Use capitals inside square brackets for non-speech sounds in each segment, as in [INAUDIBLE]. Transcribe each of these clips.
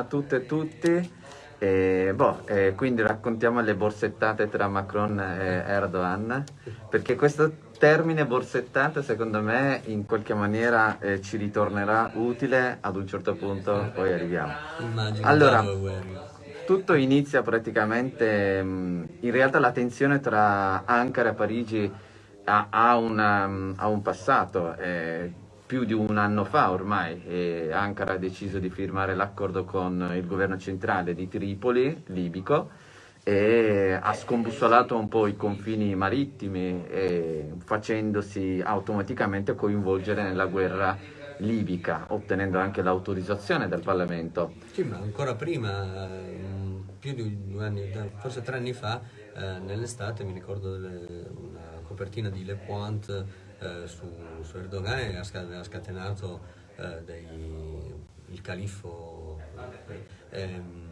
a tutte e tutti. E, boh, eh, quindi raccontiamo le borsettate tra Macron e Erdogan, perché questo termine borsettate secondo me in qualche maniera eh, ci ritornerà utile ad un certo punto, poi arriviamo. Allora, tutto inizia praticamente, mh, in realtà la tensione tra Ankara e Parigi ha, ha una- ha un passato, eh, più di un anno fa ormai, Ankara ha deciso di firmare l'accordo con il governo centrale di Tripoli, libico, e ha scombussolato un po' i confini marittimi, facendosi automaticamente coinvolgere nella guerra libica, ottenendo anche l'autorizzazione del Parlamento. Sì, ma ancora prima, mm, più di due anni, forse tre anni fa, eh, nell'estate mi ricordo delle- una copertina di Le Point eh, su, su Erdogan e ha sca- ha scatenato eh, dei- il califfo eh, ehm,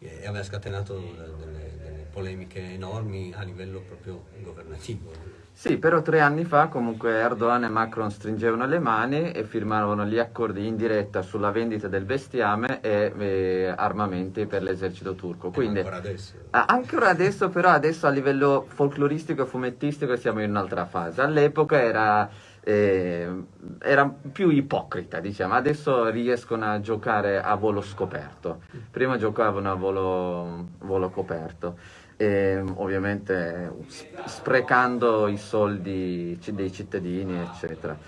e aveva scatenato de- delle, delle polemiche enormi a livello proprio governativo. Sì, però tre anni fa comunque Erdogan e Macron stringevano le mani e firmarono gli accordi in diretta sulla vendita del bestiame e eh, armamenti per l'esercito turco. Quindi ancora adesso. Ancora adesso, però, adesso a livello folcloristico e fumettistico siamo in un'altra fase. All'epoca era, eh, era più ipocrita, diciamo. Adesso riescono a giocare a volo scoperto. Prima giocavano a volo, volo coperto. E, ovviamente s- sprecando i soldi dei cittadini, eccetera.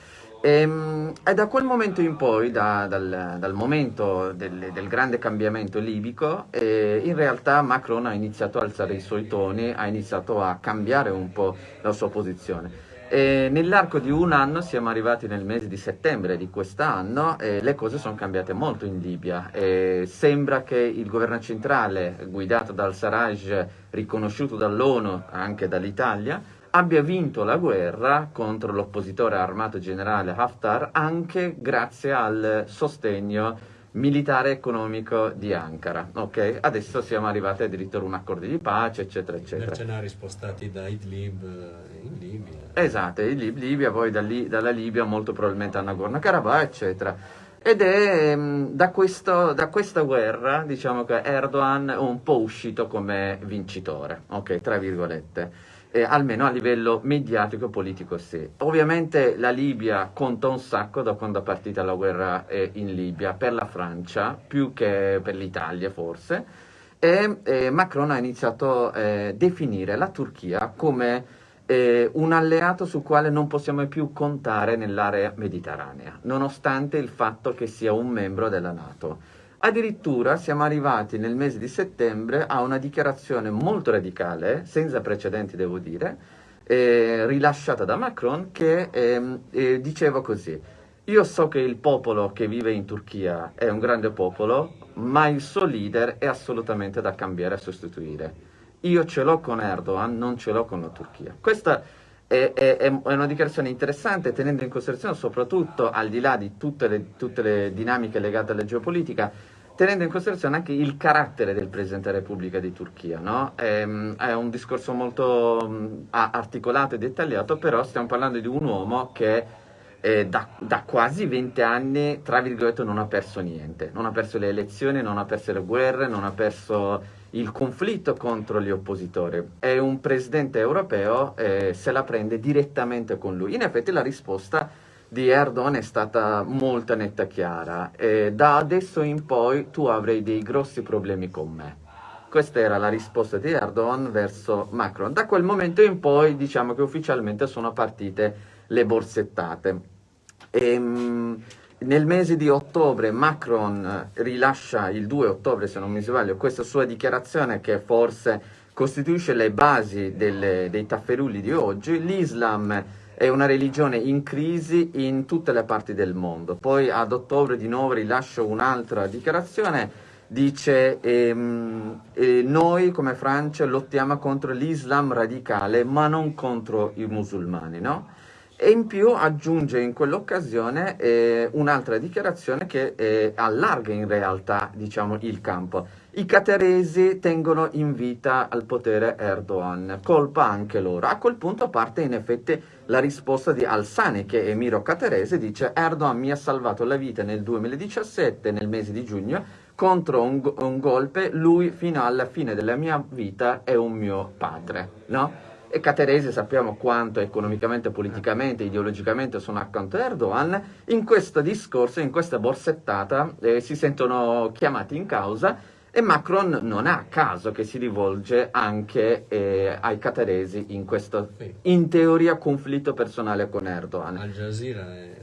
Ehm, E, da quel momento in poi, da- dal, dal momento del, del grande cambiamento libico, eh, in realtà Macron ha iniziato a alzare i suoi toni, ha iniziato a cambiare un po' la sua posizione. E nell'arco di un anno, siamo arrivati nel mese di settembre di quest'anno, e le cose sono cambiate molto in Libia. E sembra che il governo centrale, guidato dal Sarraj, riconosciuto dall'ONU, anche dall'Italia, abbia vinto la guerra contro l'oppositore armato generale Haftar anche grazie al sostegno militare e economico di Ankara. Ok? Adesso siamo arrivati addirittura a un accordo di pace, eccetera, eccetera. Mercenari spostati da Idlib eh, in Libia. Esatto, in Lib- Libia, poi da lì- dalla Libia molto probabilmente a Nagorno-Karabakh, eccetera. Ed è mm, da, questo- da questa guerra, diciamo che Erdogan è un po' uscito come vincitore, ok, tra virgolette. Eh, almeno a livello mediatico e politico sì. Ovviamente la Libia conta un sacco da quando è partita la guerra eh, in Libia, per la Francia, più che per l'Italia forse, e eh, Macron ha iniziato a eh, definire la Turchia come eh, un alleato sul quale non possiamo più contare nell'area mediterranea, nonostante il fatto che sia un membro della Nato. Addirittura siamo arrivati nel mese di settembre a una dichiarazione molto radicale, senza precedenti devo dire, eh, rilasciata da Macron che ehm, eh, diceva così, io so che il popolo che vive in Turchia è un grande popolo, ma il suo leader è assolutamente da cambiare e sostituire. Io ce l'ho con Erdogan, non ce l'ho con la Turchia. Questa è, è- è una dichiarazione interessante tenendo in considerazione soprattutto, al di là di tutte le, tutte le dinamiche legate alla geopolitica, tenendo in considerazione anche il carattere del Presidente della Repubblica di Turchia. no? Ehm, È, un discorso molto a- articolato e dettagliato, però stiamo parlando di un uomo che eh, da, da quasi 20 anni, tra virgolette, non ha perso niente. Non ha perso le elezioni, non ha perso le guerre, non ha perso il conflitto contro gli oppositori. È un presidente europeo, eh, se la prende direttamente con lui. In effetti la risposta di Erdogan è stata molto netta e chiara. Eh, da adesso in poi tu avrai dei grossi problemi con me. Questa era la risposta di Erdogan verso Macron. Da quel momento in poi diciamo che ufficialmente sono partite le borsettate. Ehm, nel mese di ottobre Macron eh, rilascia il 2 ottobre, se non mi sbaglio, questa sua dichiarazione che forse costituisce le basi delle- dei tafferulli di oggi. L'Islam è una religione in crisi in tutte le parti del mondo. Poi ad ottobre di nuovo rilascia un'altra dichiarazione dice ehm, eh, noi come Francia lottiamo contro l'Islam radicale ma non contro i musulmani, no? E in più aggiunge in quell'occasione eh, un'altra dichiarazione che eh, allarga in realtà diciamo, il campo. I cataresi tengono in vita al potere Erdogan, colpa anche loro. A quel punto parte in effetti la risposta di Al-Sani, che è emiro catarese, dice Erdogan mi ha salvato la vita nel 2017, nel mese di giugno, contro un, un golpe, lui fino alla fine della mia vita è un mio padre, no? E Cateresi sappiamo quanto economicamente, politicamente, ideologicamente sono accanto a Erdogan, in questo discorso, in questa borsettata, eh, si sentono chiamati in causa e Macron non ha caso che si rivolge anche eh, ai cataresi in questo, in teoria, conflitto personale con Erdogan. Al Jazeera è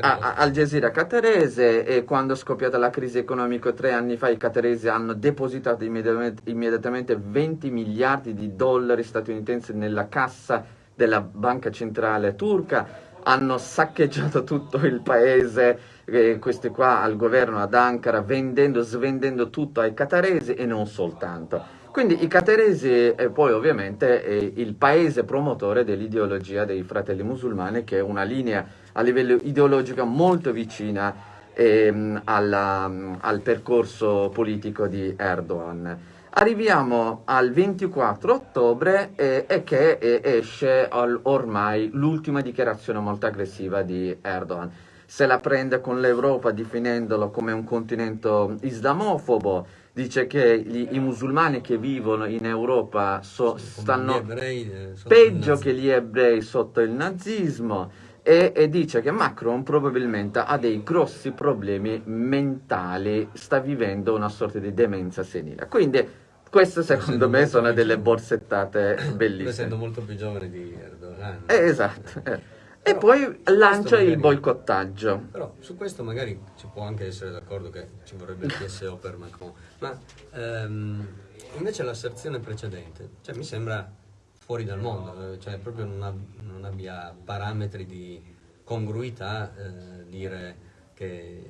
a, Al Jazeera catarese e quando è scoppiata la crisi economica tre anni fa i cataresi hanno depositato immediatamente, immediatamente 20 miliardi di dollari statunitensi nella cassa della banca centrale turca hanno saccheggiato tutto il paese, eh, questi qua al governo ad Ankara, vendendo, svendendo tutto ai cataresi e non soltanto. Quindi i cataresi e poi ovviamente è il paese promotore dell'ideologia dei fratelli musulmani che è una linea a livello ideologico molto vicina ehm, alla, al percorso politico di Erdogan. Arriviamo al 24 ottobre e, e che e esce al, ormai l'ultima dichiarazione molto aggressiva di Erdogan. Se la prende con l'Europa definendolo come un continente islamofobo, dice che gli, i musulmani che vivono in Europa so, stanno ebrei, eh, peggio che gli ebrei sotto il nazismo e, e, dice che Macron probabilmente ha dei grossi problemi mentali, sta vivendo una sorta di demenza senile. Quindi queste secondo me sono delle borsettate bellissime. Essendo molto più giovane di Erdogan. Eh, esatto. Eh. E poi lancia magari, il boicottaggio. Però su questo magari ci può anche essere d'accordo che ci vorrebbe il TSO per Macron. Ma ehm, invece l'asserzione precedente, cioè mi sembra fuori dal mondo, cioè proprio non, ab non abbia parametri di congruità eh, dire che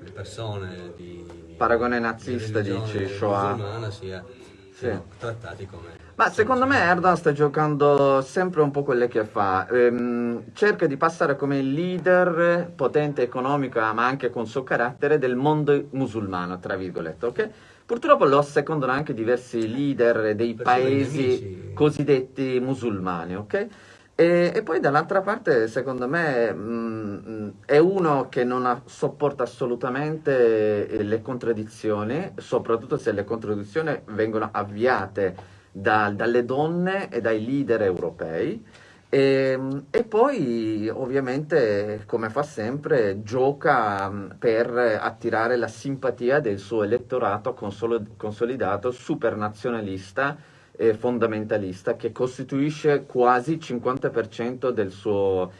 le persone di paragone nazista dici Shoah sia, sì. trattati come ma secondo me Erdogan sta giocando sempre un po' quelle che fa ehm, cerca di passare come leader potente economico ma anche con suo carattere del mondo musulmano tra virgolette ok? Purtroppo lo assecondano anche diversi leader dei paesi cosiddetti musulmani ok? E, e, poi dall'altra parte, secondo me, mh, mm, è uno che non ha, sopporta assolutamente eh, le contraddizioni, soprattutto se le contraddizioni vengono avviate da, dalle donne e dai leader europei. E, e, poi ovviamente, come fa sempre, gioca mm, per attirare la simpatia del suo elettorato consolidato, supernazionalista, eh, fondamentalista che costituisce quasi il 50% del suo,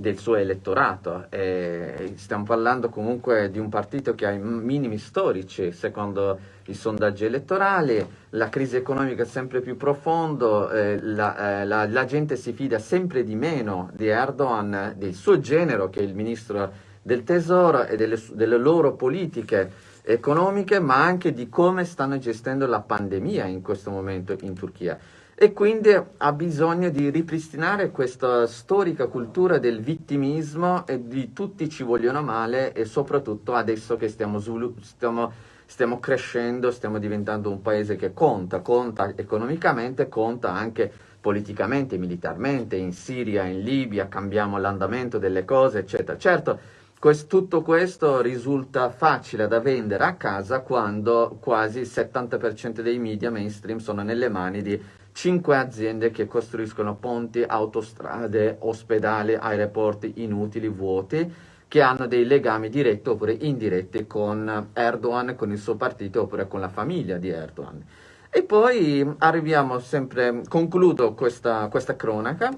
del suo elettorato. E stiamo parlando comunque di un partito che ha i minimi storici secondo i sondaggi elettorali, la crisi economica è sempre più profonda, eh, la, eh, la, la, gente si fida sempre di meno di Erdogan, del suo genero che è il ministro del tesoro e delle, delle loro politiche economiche, ma anche di come stanno gestendo la pandemia in questo momento in Turchia. E quindi ha bisogno di ripristinare questa storica cultura del vittimismo e di tutti ci vogliono male e soprattutto adesso che stiamo, stiamo, stiamo crescendo, stiamo diventando un paese che conta, conta economicamente, conta anche politicamente, militarmente, in Siria, in Libia, cambiamo l'andamento delle cose, eccetera. Certo, Quest, tutto questo risulta facile da vendere a casa quando quasi il 70% dei media mainstream sono nelle mani di 5 aziende che costruiscono ponti, autostrade, ospedali, aeroporti inutili, vuoti, che hanno dei legami diretti oppure indiretti con Erdogan, con il suo partito oppure con la famiglia di Erdogan. E poi arriviamo sempre, concludo questa, questa cronaca,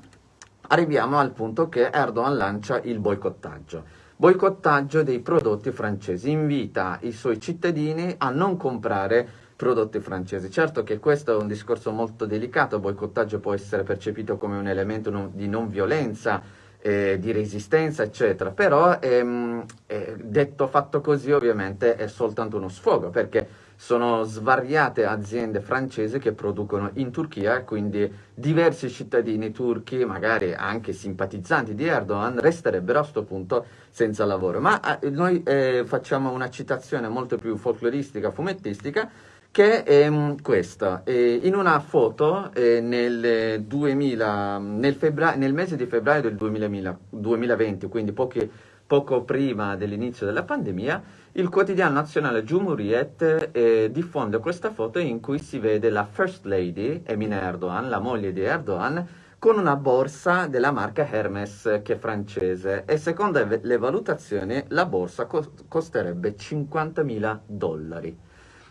arriviamo al punto che Erdogan lancia il boicottaggio boicottaggio dei prodotti francesi, invita i suoi cittadini a non comprare prodotti francesi. Certo che questo è un discorso molto delicato, il boicottaggio può essere percepito come un elemento non, di non violenza, eh, di resistenza, eccetera, però ehm, eh, detto fatto così ovviamente è soltanto uno sfogo, perché sono svariate aziende francesi che producono in Turchia quindi diversi cittadini turchi, magari anche simpatizzanti di Erdogan, resterebbero a questo punto senza lavoro. Ma eh, noi eh, facciamo una citazione molto più folcloristica, fumettistica, che è um, questa. Eh, in una foto eh, nel, 2000, nel, nel, mese di febbraio del 2000, 2020, quindi pochi poco prima dell'inizio della pandemia, il quotidiano nazionale Cumhuriyet eh, diffonde questa foto in cui si vede la First Lady, Emine Erdogan, la moglie di Erdogan, con una borsa della marca Hermes che è francese e secondo le valutazioni la borsa costerebbe 50.000 dollari.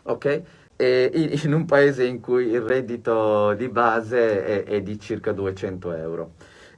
Ok? E in un paese in cui il reddito di base è, è di circa 200 euro.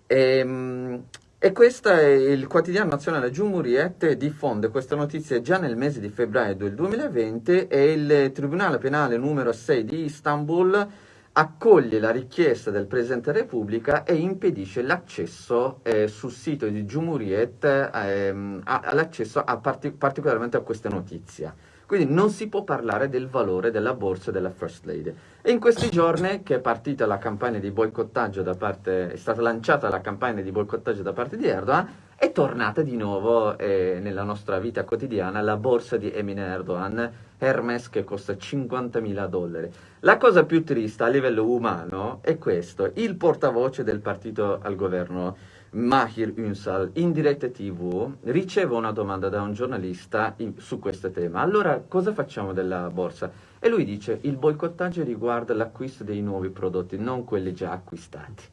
E, ehm, e questo è il quotidiano nazionale Giumuriet diffonde questa notizia già nel mese di febbraio del 2020 e il Tribunale Penale numero 6 di Istanbul accoglie la richiesta del Presidente della Repubblica e impedisce l'accesso eh, sul sito di Giumuriet ehm, all'accesso partic particolarmente a questa notizia. Quindi non si può parlare del valore della borsa della First Lady. E in questi giorni che è partita la campagna di boicottaggio da parte, è stata lanciata la campagna di boicottaggio da parte di Erdogan, è tornata di nuovo eh, nella nostra vita quotidiana la borsa di Emine Erdogan, Hermes che costa 50.000 dollari. La cosa più triste a livello umano è questo, il portavoce del partito al governo Mahir Ünsal in diretta tv riceve una domanda da un giornalista in, su questo tema. Allora cosa facciamo della borsa? E lui dice il boicottaggio riguarda l'acquisto dei nuovi prodotti, non quelli già acquistati.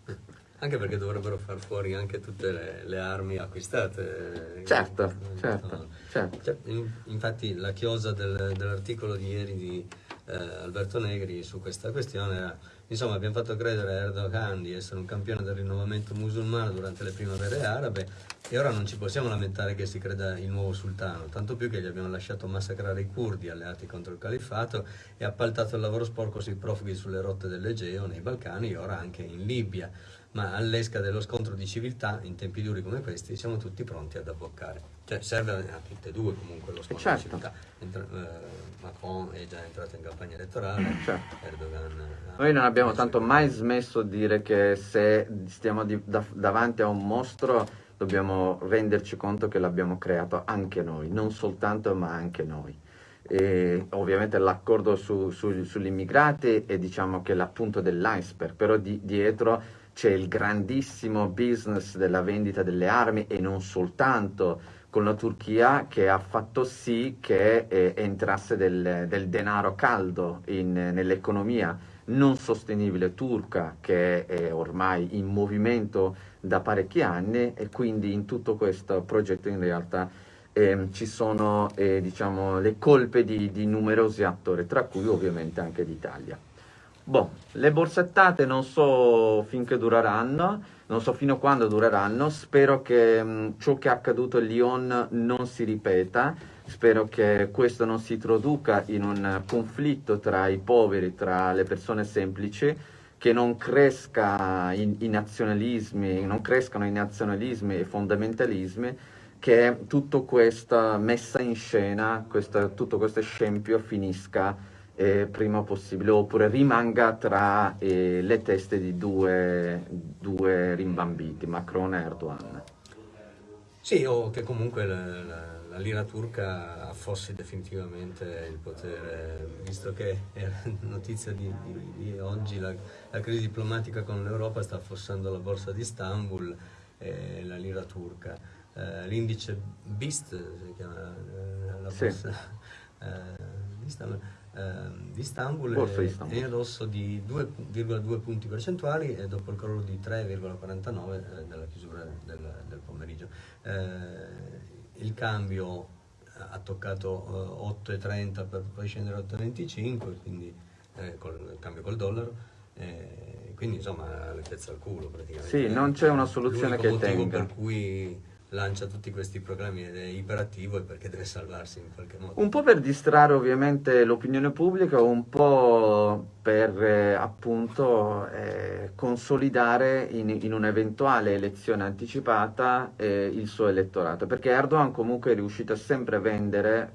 Anche perché dovrebbero far fuori anche tutte le, le armi acquistate. Certo, certo. certo. Cioè, infatti la chiosa del, dell'articolo di ieri di eh, Alberto Negri su questa questione era Insomma, abbiamo fatto credere a Erdogan di essere un campione del rinnovamento musulmano durante le primavere arabe e ora non ci possiamo lamentare che si creda il nuovo sultano, tanto più che gli abbiamo lasciato massacrare i curdi alleati contro il califfato e appaltato il lavoro sporco sui profughi sulle rotte dell'Egeo, nei Balcani e ora anche in Libia. Ma all'esca dello scontro di civiltà, in tempi duri come questi, siamo tutti pronti ad abboccare. Cioè serve a tutte e due comunque lo scontro certo. di civiltà. Entra, eh, Macron è già entrato in campagna elettorale, certo. Erdogan... Noi non abbiamo tanto mai smesso di dire che se stiamo di, da, davanti a un mostro dobbiamo renderci conto che l'abbiamo creato anche noi, non soltanto ma anche noi. E ovviamente l'accordo su, su, sugli immigrati è diciamo che l'appunto dell'iceberg, però di, dietro c'è il grandissimo business della vendita delle armi e non soltanto con la Turchia che ha fatto sì che eh, entrasse del, del, denaro caldo nell'economia non sostenibile turca che è ormai in movimento da parecchi anni e quindi in tutto questo progetto in realtà eh, ci sono eh, diciamo, le colpe di, di numerosi attori, tra cui ovviamente anche l'Italia. Boh, le borsettate non so finché dureranno, non so fino a quando dureranno, spero che mh, mm, ciò che è accaduto a Lyon non si ripeta, spero che questo non si traduca in un conflitto tra i poveri, tra le persone semplici, che non, cresca i, i nazionalismi, non crescano i nazionalismi e i fondamentalismi, che tutta questa messa in scena, questa, tutto questo scempio finisca eh, prima possibile oppure rimanga tra eh, le teste di due, due, rimbambiti, Macron e Erdogan. Sì, o che comunque la, la, la, lira turca affossi definitivamente il potere, visto che è notizia di, di, di oggi la, la, crisi diplomatica con l'Europa sta affossando la borsa di Istanbul e la lira turca. Eh, L'indice BIST, si chiama eh, la borsa sì. Eh, di Istanbul, di Istanbul, Istanbul. è in rosso di 2,2 punti percentuali e dopo il crollo di 3,49 eh, della chiusura del, del pomeriggio. Eh, il cambio ha toccato eh, 8,30 per poi scendere a 8,25, quindi eh, col il cambio col dollaro. Eh, quindi insomma pezza al culo praticamente. Sì, non c'è una soluzione che tenga. per cui lancia tutti questi programmi ed è iperattivo e perché deve salvarsi in qualche modo. Un po' per distrarre ovviamente l'opinione pubblica, un po' per eh, appunto eh, consolidare in, in un'eventuale elezione anticipata eh, il suo elettorato, perché Erdogan comunque è riuscito sempre a vendere,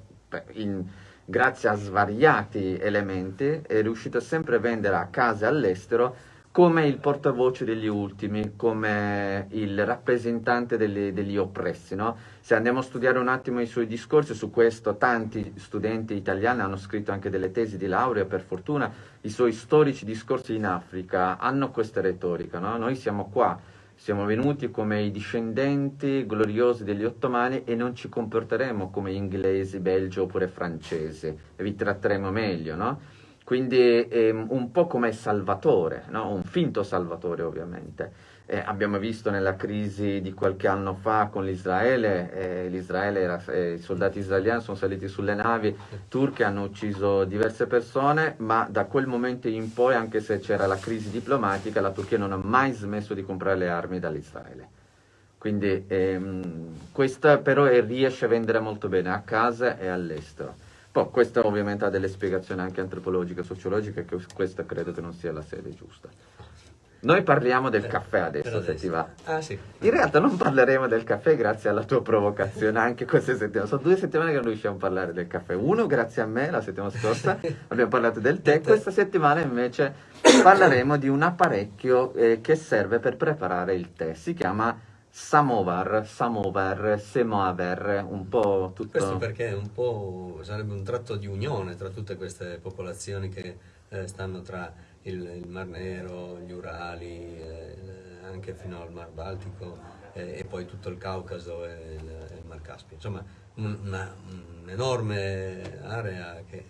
in, grazie a svariati elementi, è riuscito sempre a vendere a case all'estero come il portavoce degli ultimi, come il rappresentante degli, degli oppressi. No? Se andiamo a studiare un attimo i suoi discorsi, su questo tanti studenti italiani hanno scritto anche delle tesi di laurea, per fortuna, i suoi storici discorsi in Africa hanno questa retorica. No? Noi siamo qua Siamo venuti come i discendenti gloriosi degli ottomani e non ci comporteremo come inglesi, belgi oppure francesi e vi tratteremo meglio, no? Quindi ehm, un po' come salvatore, no? un finto salvatore ovviamente. Eh, abbiamo visto nella crisi di qualche anno fa con l'Israele, eh, eh, i soldati israeliani sono saliti sulle navi turche, hanno ucciso diverse persone, ma da quel momento in poi, anche se c'era la crisi diplomatica, la Turchia non ha mai smesso di comprare le armi dall'Israele. Quindi ehm, questa però riesce a vendere molto bene a casa e all'estero. Poi questo ovviamente ha delle spiegazioni anche antropologiche, sociologiche, che questa credo che non sia la sede giusta. Noi parliamo del caffè adesso, se ti va. Ah, sì. In realtà non parleremo del caffè grazie alla tua provocazione anche queste settimane. Sono due settimane che non riusciamo a parlare del caffè. Uno grazie a me la settimana scorsa [LAUGHS] abbiamo parlato del tè, questa settimana invece parleremo di un apparecchio eh, che serve per preparare il tè. Si chiama samovar, samovar, semover, un po' tutto... Questo perché un po' sarebbe un tratto di unione tra tutte queste popolazioni che eh, stanno tra il, il, Mar Nero, gli Urali, eh, anche fino al Mar Baltico eh, e poi tutto il Caucaso e il, il Mar Caspio. Insomma, un'enorme area che,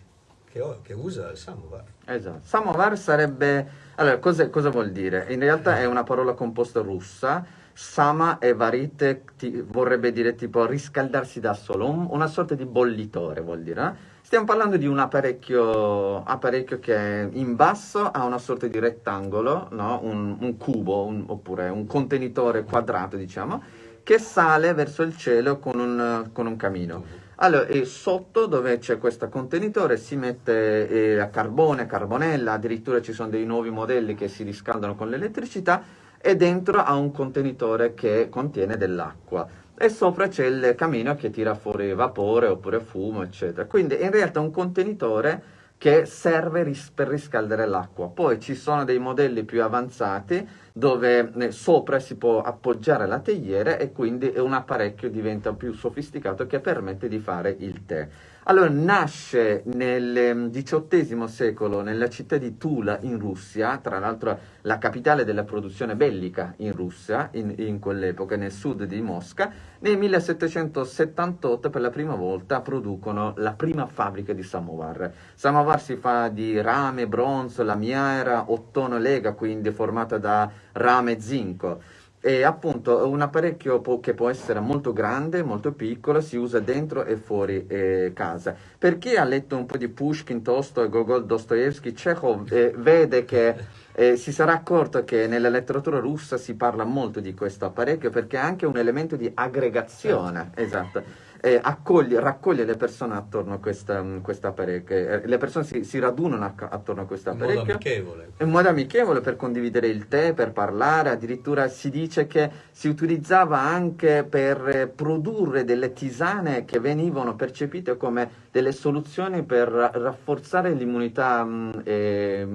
che, che, usa il samovar. Esatto. Samovar sarebbe... Allora, cosa, cosa vuol dire? In realtà è una parola composta russa Sama e varite vorrebbe dire tipo riscaldarsi da solo, un, una sorta di bollitore vuol dire. Eh? Stiamo parlando di un apparecchio, apparecchio, che in basso ha una sorta di rettangolo, no? un, un, cubo un, oppure un contenitore quadrato, diciamo, che sale verso il cielo con un, con camino. Allora, e sotto dove c'è questo contenitore si mette eh, carbone, carbonella, addirittura ci sono dei nuovi modelli che si riscaldano con l'elettricità e dentro ha un contenitore che contiene dell'acqua e sopra c'è il camino che tira fuori vapore oppure fumo, eccetera. Quindi in realtà è un contenitore che serve ris per riscaldare l'acqua. Poi ci sono dei modelli più avanzati dove eh, sopra si può appoggiare la teiera e quindi un apparecchio diventa più sofisticato che permette di fare il tè. Allora, nasce nel XVIII ehm, secolo nella città di Tula in Russia, tra l'altro la capitale della produzione bellica in Russia, in, in quell'epoca, nel sud di Mosca. Nel 1778 per la prima volta producono la prima fabbrica di samovar. Samovar si fa di rame, bronzo, lamiera, ottone lega, quindi formata da rame e zinco è appunto un apparecchio che può essere molto grande, molto piccolo, si usa dentro e fuori eh, casa. Per chi ha letto un po' di Pushkin, Tolstoi, Gogol, Dostoevsky, Chekhov, eh, vede che eh, si sarà accorto che nella letteratura russa si parla molto di questo apparecchio perché è anche un elemento di aggregazione. Certo. Esatto eh, accoglie, raccoglie le persone attorno a questa, mm, questa apparecchio. Eh, le persone si, si radunano a, attorno a questo apparecchio. In modo amichevole. In modo amichevole per condividere il tè, per parlare. Addirittura si dice che si utilizzava anche per eh, produrre delle tisane che venivano percepite come delle soluzioni per rafforzare l'immunità mm, eh,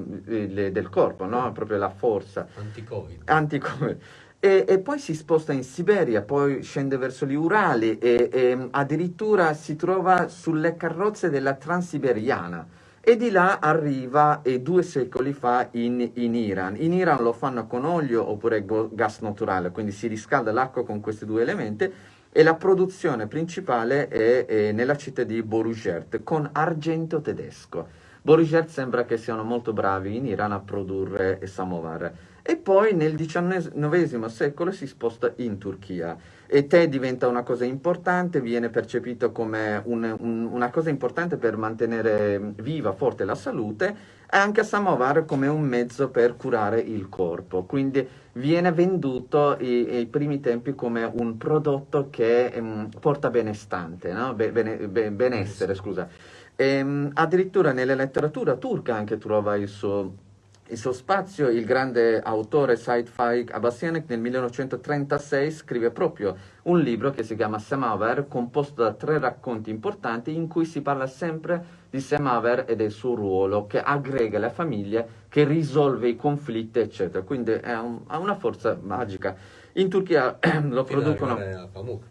del corpo, no? proprio la forza. Anti-Covid. Anti-Covid. E, e, poi si sposta in Siberia, poi scende verso gli Urali e, e addirittura si trova sulle carrozze della Transiberiana e di là arriva eh, due secoli fa in, in, Iran. In Iran lo fanno con olio oppure gas naturale, quindi si riscalda l'acqua con questi due elementi e la produzione principale è, è nella città di Borugert con argento tedesco. Borugert sembra che siano molto bravi in Iran a produrre samovar e poi nel XIX secolo si sposta in Turchia e tè diventa una cosa importante, viene percepito come un, un, una cosa importante per mantenere viva, forte la salute e anche a samovar come un mezzo per curare il corpo, quindi viene venduto ai primi tempi come un prodotto che um, porta benestante, no? Be, bene, be, benessere, scusa. E, um, addirittura nella letteratura turca anche trova il suo il suo spazio, il grande autore Said Faik Abbasianek nel 1936 scrive proprio un libro che si chiama Semaver, composto da tre racconti importanti in cui si parla sempre di Semaver e del suo ruolo, che aggrega le famiglie, che risolve i conflitti, eccetera. Quindi un, ha una forza magica. In Turchia [CLEARS THROAT] lo producono... A Pamuk.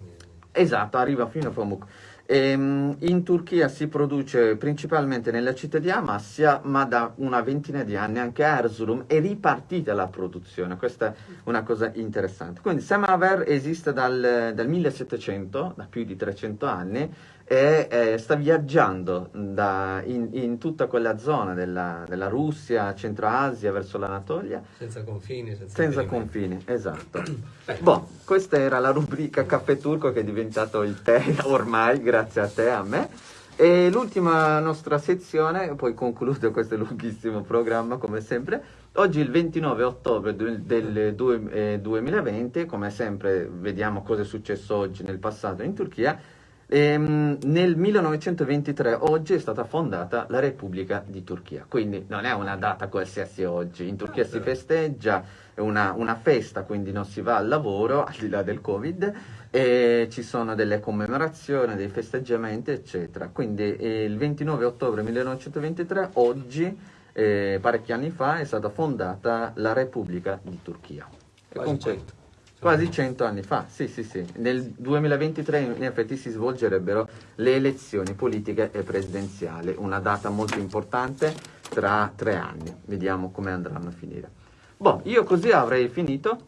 Esatto, arriva fino a Pamuk. Ehm, in Turchia si produce principalmente nella città di Amassia, ma da una ventina di anni anche a Erzurum è ripartita la produzione. Questa è una cosa interessante. Quindi Semaver esiste dal, dal 1700, da più di 300 anni, e eh, sta viaggiando da, in, in, tutta quella zona della, della, Russia, Centro Asia, verso l'Anatolia. Senza confini. Senza, senza confini, esatto. [CLEARS THROAT] boh, questa era la rubrica Caffè Turco che è diventato il tè ormai, grazie a te, a me. E l'ultima nostra sezione, poi concludo questo lunghissimo programma come sempre. Oggi il 29 ottobre del, del 2020, come sempre vediamo cosa è successo oggi nel passato in Turchia, Ehm, nel 1923, oggi, è stata fondata la Repubblica di Turchia, quindi non è una data qualsiasi oggi, in Turchia si festeggia, è una, una festa, quindi non si va al lavoro, al di là del Covid, e ci sono delle commemorazioni, dei festeggiamenti, eccetera. Quindi eh, il 29 ottobre 1923, oggi, eh, parecchi anni fa, è stata fondata la Repubblica di Turchia. E con questo Quasi cento anni fa, sì, sì, sì. Nel 2023 in effetti si svolgerebbero le elezioni politiche e presidenziali, una data molto importante tra tre anni. Vediamo come andranno a finire. Boh, io così avrei finito.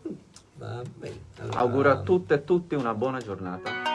Va bene. Allora... Auguro a tutte e tutti una buona giornata.